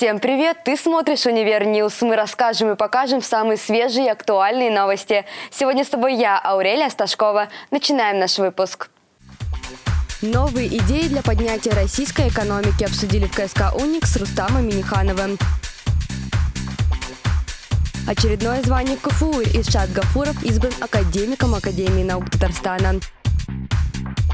Всем привет! Ты смотришь «Univer News». Мы расскажем и покажем самые свежие и актуальные новости. Сегодня с тобой я, Аурелия Сташкова. Начинаем наш выпуск. Новые идеи для поднятия российской экономики обсудили в КСК «Уникс» с Рустамом Миннихановым. Очередное звание КФУ Ильшат Гафуров избран академиком Академии наук Татарстана.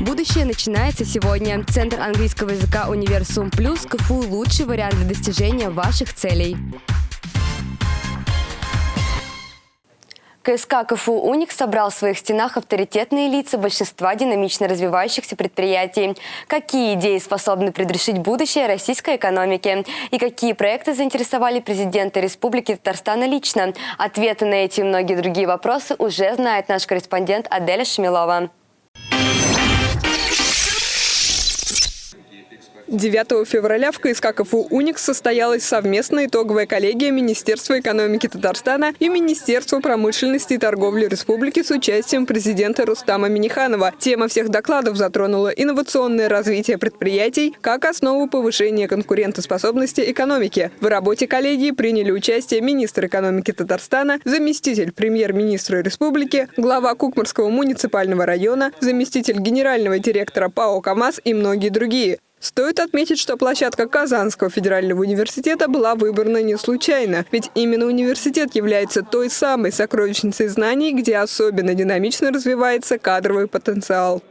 Будущее начинается сегодня. Центр английского языка Универсум Плюс КФУ – лучший вариант для достижения ваших целей. КСК КФУ «Уникс» собрал в своих стенах авторитетные лица большинства динамично развивающихся предприятий. Какие идеи способны предрешить будущее российской экономики? И какие проекты заинтересовали президента Республики Татарстана лично? Ответы на эти и многие другие вопросы уже знает наш корреспондент Аделя Шмилова. 9 февраля в КСК КФУ «Уникс» состоялась совместная итоговая коллегия Министерства экономики Татарстана и Министерства промышленности и торговли Республики с участием президента Рустама Миниханова. Тема всех докладов затронула инновационное развитие предприятий как основу повышения конкурентоспособности экономики. В работе коллегии приняли участие министр экономики Татарстана, заместитель премьер-министра республики, глава Кукмарского муниципального района, заместитель генерального директора ПАО «КамАЗ» и многие другие. Стоит отметить, что площадка Казанского федерального университета была выбрана не случайно, ведь именно университет является той самой сокровищницей знаний, где особенно динамично развивается кадровый потенциал.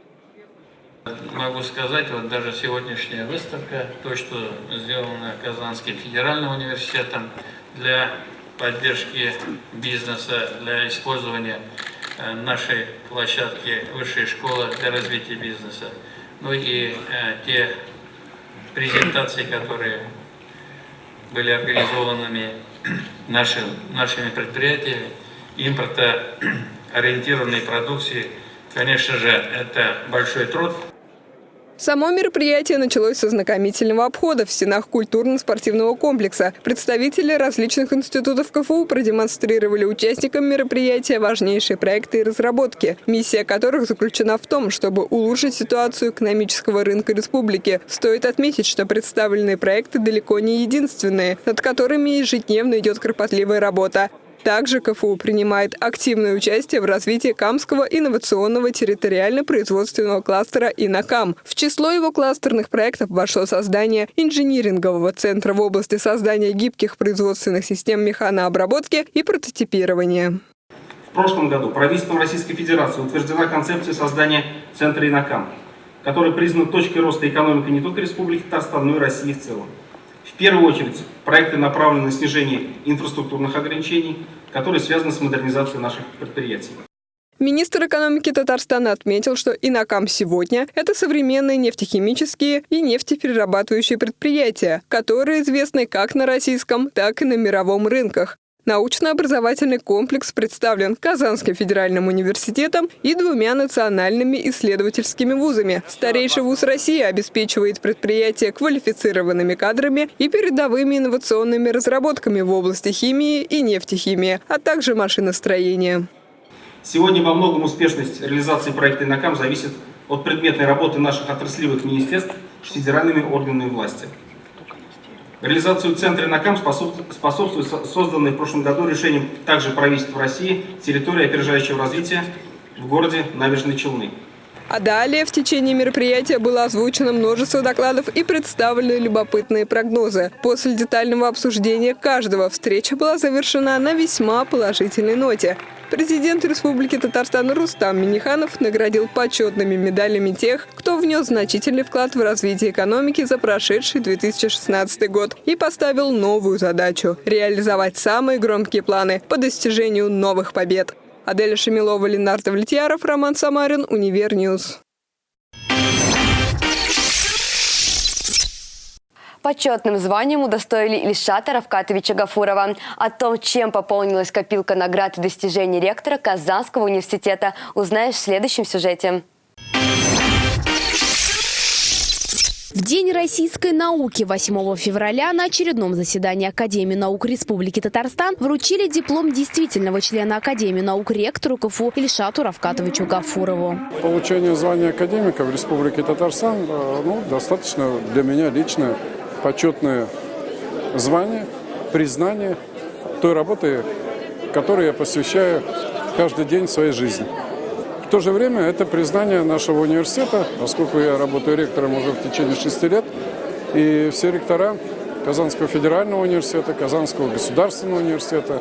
Могу сказать, вот даже сегодняшняя выставка, то, что сделано Казанским федеральным университетом для поддержки бизнеса, для использования э, нашей площадки высшей школы для развития бизнеса. Ну и э, те презентации, которые были организованы нашим, нашими предприятиями, импортоориентированной продукции, конечно же, это большой труд. Само мероприятие началось со знакомительного обхода в стенах культурно-спортивного комплекса. Представители различных институтов КФУ продемонстрировали участникам мероприятия важнейшие проекты и разработки, миссия которых заключена в том, чтобы улучшить ситуацию экономического рынка республики. Стоит отметить, что представленные проекты далеко не единственные, над которыми ежедневно идет кропотливая работа. Также КФУ принимает активное участие в развитии Камского инновационного территориально-производственного кластера «Инокам». В число его кластерных проектов вошло создание инжинирингового центра в области создания гибких производственных систем механообработки и прототипирования. В прошлом году правительством Российской Федерации утверждена концепция создания Центра «Инокам», который признан точкой роста экономики не только Республики Татарстан, но и России в целом. В первую очередь, проекты направлены на снижение инфраструктурных ограничений, которые связаны с модернизацией наших предприятий. Министр экономики Татарстана отметил, что Инакам сегодня – это современные нефтехимические и нефтеперерабатывающие предприятия, которые известны как на российском, так и на мировом рынках. Научно-образовательный комплекс представлен Казанским федеральным университетом и двумя национальными исследовательскими вузами. Старейший вуз России обеспечивает предприятия квалифицированными кадрами и передовыми инновационными разработками в области химии и нефтехимии, а также машиностроения. Сегодня во многом успешность реализации проекта «Инокам» зависит от предметной работы наших отраслевых министерств с федеральными органами власти. Реализацию центра НАКАМ способствует созданное в прошлом году решением также правительства России территория опережающего развития в городе Набережные Челны. А далее в течение мероприятия было озвучено множество докладов и представлены любопытные прогнозы. После детального обсуждения каждого встреча была завершена на весьма положительной ноте. Президент Республики Татарстан Рустам Минниханов наградил почетными медалями тех, кто внес значительный вклад в развитие экономики за прошедший 2016 год и поставил новую задачу – реализовать самые громкие планы по достижению новых побед. Аделя Шамилова, Ленар Давлетьяров, Роман Самарин, Univer News. Почетным званием удостоили Ильшата Рафкатовича Гафурова. О том, чем пополнилась копилка наград и достижений ректора Казанского университета, узнаешь в следующем сюжете. В День российской науки 8 февраля на очередном заседании Академии наук Республики Татарстан вручили диплом действительного члена Академии наук ректору КФУ Ильшату Равкатовичу Гафурову. Получение звания академика в Республике Татарстан э, ну, достаточно для меня лично почетное звание, признание той работы, которой я посвящаю каждый день своей жизни. В то же время это признание нашего университета, поскольку я работаю ректором уже в течение шести лет, и все ректора Казанского федерального университета, Казанского государственного университета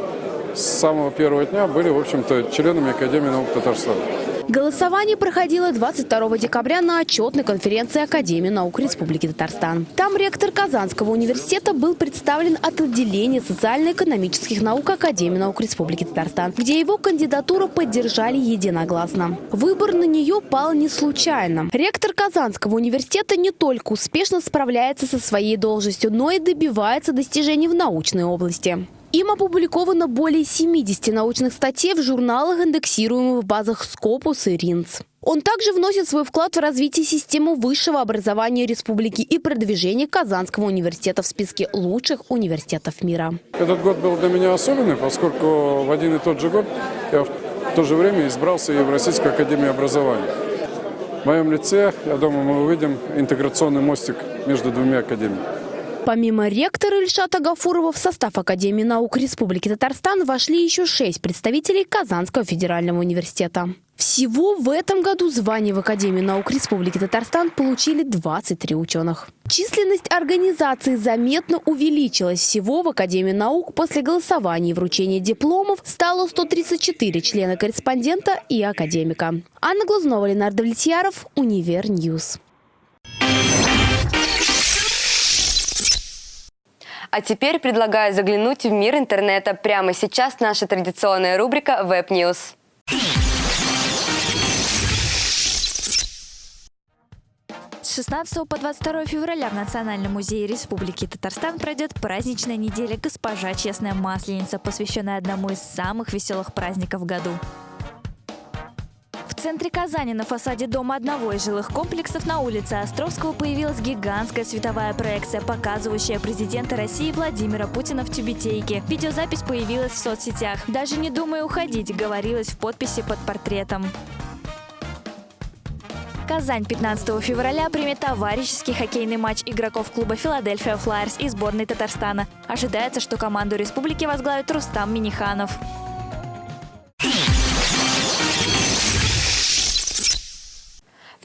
с самого первого дня были, в общем-то, членами Академии наук Татарстана. Голосование проходило 22 декабря на отчетной конференции Академии наук Республики Татарстан. Там ректор Казанского университета был представлен от отделения социально-экономических наук Академии наук Республики Татарстан, где его кандидатуру поддержали единогласно. Выбор на нее пал не случайно. Ректор Казанского университета не только успешно справляется со своей должностью, но и добивается достижений в научной области. Им опубликовано более 70 научных статей в журналах, индексируемых в базах Scopus и RINS. Он также вносит свой вклад в развитие системы высшего образования республики и продвижение Казанского университета в списке лучших университетов мира. Этот год был для меня особенный, поскольку в один и тот же год я в то же время избрался и в Российскую академию образования. В моем лице, я думаю, мы увидим интеграционный мостик между двумя академиями. Помимо ректора Ильшата Гафурова в состав Академии наук Республики Татарстан вошли еще шесть представителей Казанского федерального университета. Всего в этом году звание в Академии наук Республики Татарстан получили 23 ученых. Численность организации заметно увеличилась. Всего в Академии наук после голосования и вручения дипломов стало 134 члена-корреспондента и академика. Анна Глазнова, Ленар Давлетьяров, Univer News. А теперь предлагаю заглянуть в мир интернета. Прямо сейчас наша традиционная рубрика Web News. С 16 по 22 февраля в Национальном музее Республики Татарстан пройдет праздничная неделя «Госпожа Честная Масленица», посвященная одному из самых веселых праздников в году центре Казани на фасаде дома одного из жилых комплексов на улице Островского появилась гигантская световая проекция, показывающая президента России Владимира Путина в тюбетейке. Видеозапись появилась в соцсетях. «Даже не думай уходить», говорилось в подписи под портретом. Казань 15 февраля примет товарищеский хоккейный матч игроков клуба «Филадельфия Флайерс» и сборной Татарстана. Ожидается, что команду республики возглавит Рустам Миниханов.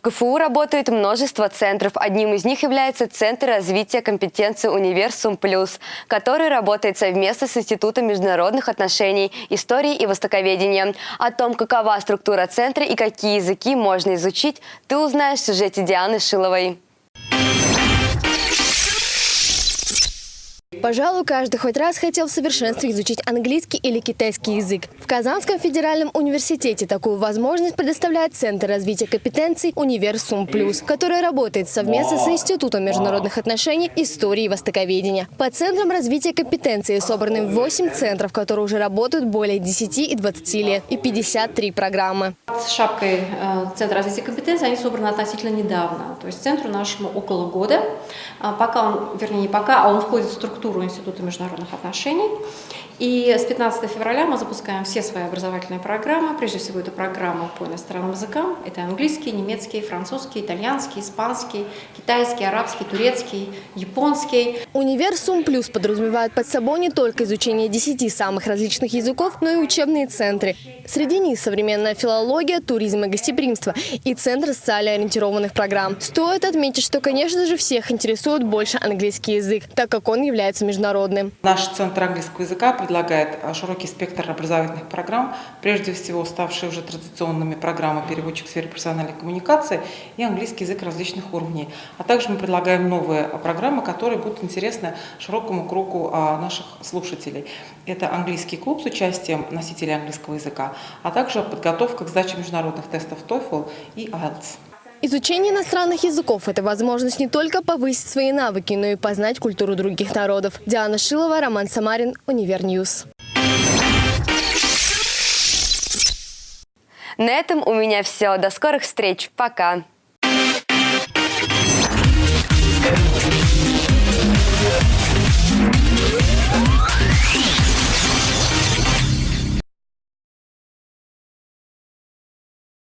В КФУ работает множество центров. Одним из них является Центр развития компетенции «Универсум Плюс», который работает совместно с Институтом международных отношений, истории и востоковедения. О том, какова структура центра и какие языки можно изучить, ты узнаешь в сюжете Дианы Шиловой. Пожалуй, каждый хоть раз хотел в совершенстве изучить английский или китайский язык. В Казанском федеральном университете такую возможность предоставляет Центр развития компетенций «Универсум Плюс», который работает совместно с Институтом международных отношений, истории и востоковедения. По центрам развития компетенций собраны 8 центров, которые уже работают более 10 и 20 лет, и 53 программы. С шапкой э, Центра развития компетенций они собраны относительно недавно. То есть центру нашему около года. А пока он, вернее не пока, а он входит в структуру структуру Института международных отношений. И с 15 февраля мы запускаем все свои образовательные программы. Прежде всего, это программа по иностранным языкам. Это английский, немецкий, французский, итальянский, испанский, китайский, арабский, турецкий, японский. Универсум Плюс подразумевает под собой не только изучение 10 самых различных языков, но и учебные центры. Среди них современная филология, туризм и гостеприимство и Центр социально ориентированных программ. Стоит отметить, что, конечно же, всех интересует больше английский язык, так как он является международным. Наш Центр английского языка предлагает а, широкий спектр образовательных программ, прежде всего ставшие уже традиционными программы переводчик в сфере профессиональной коммуникации и английский язык различных уровней. А также мы предлагаем новые программы, которые будут интересны широкому кругу а, наших слушателей. Это английский клуб с участием носителей английского языка, а также подготовка к сдаче международных тестов TOEFL и IELTS. Изучение иностранных языков – это возможность не только повысить свои навыки, но и познать культуру других народов. Диана Шилова, Роман Самарин, Univer News. На этом у меня все. До скорых встреч. Пока.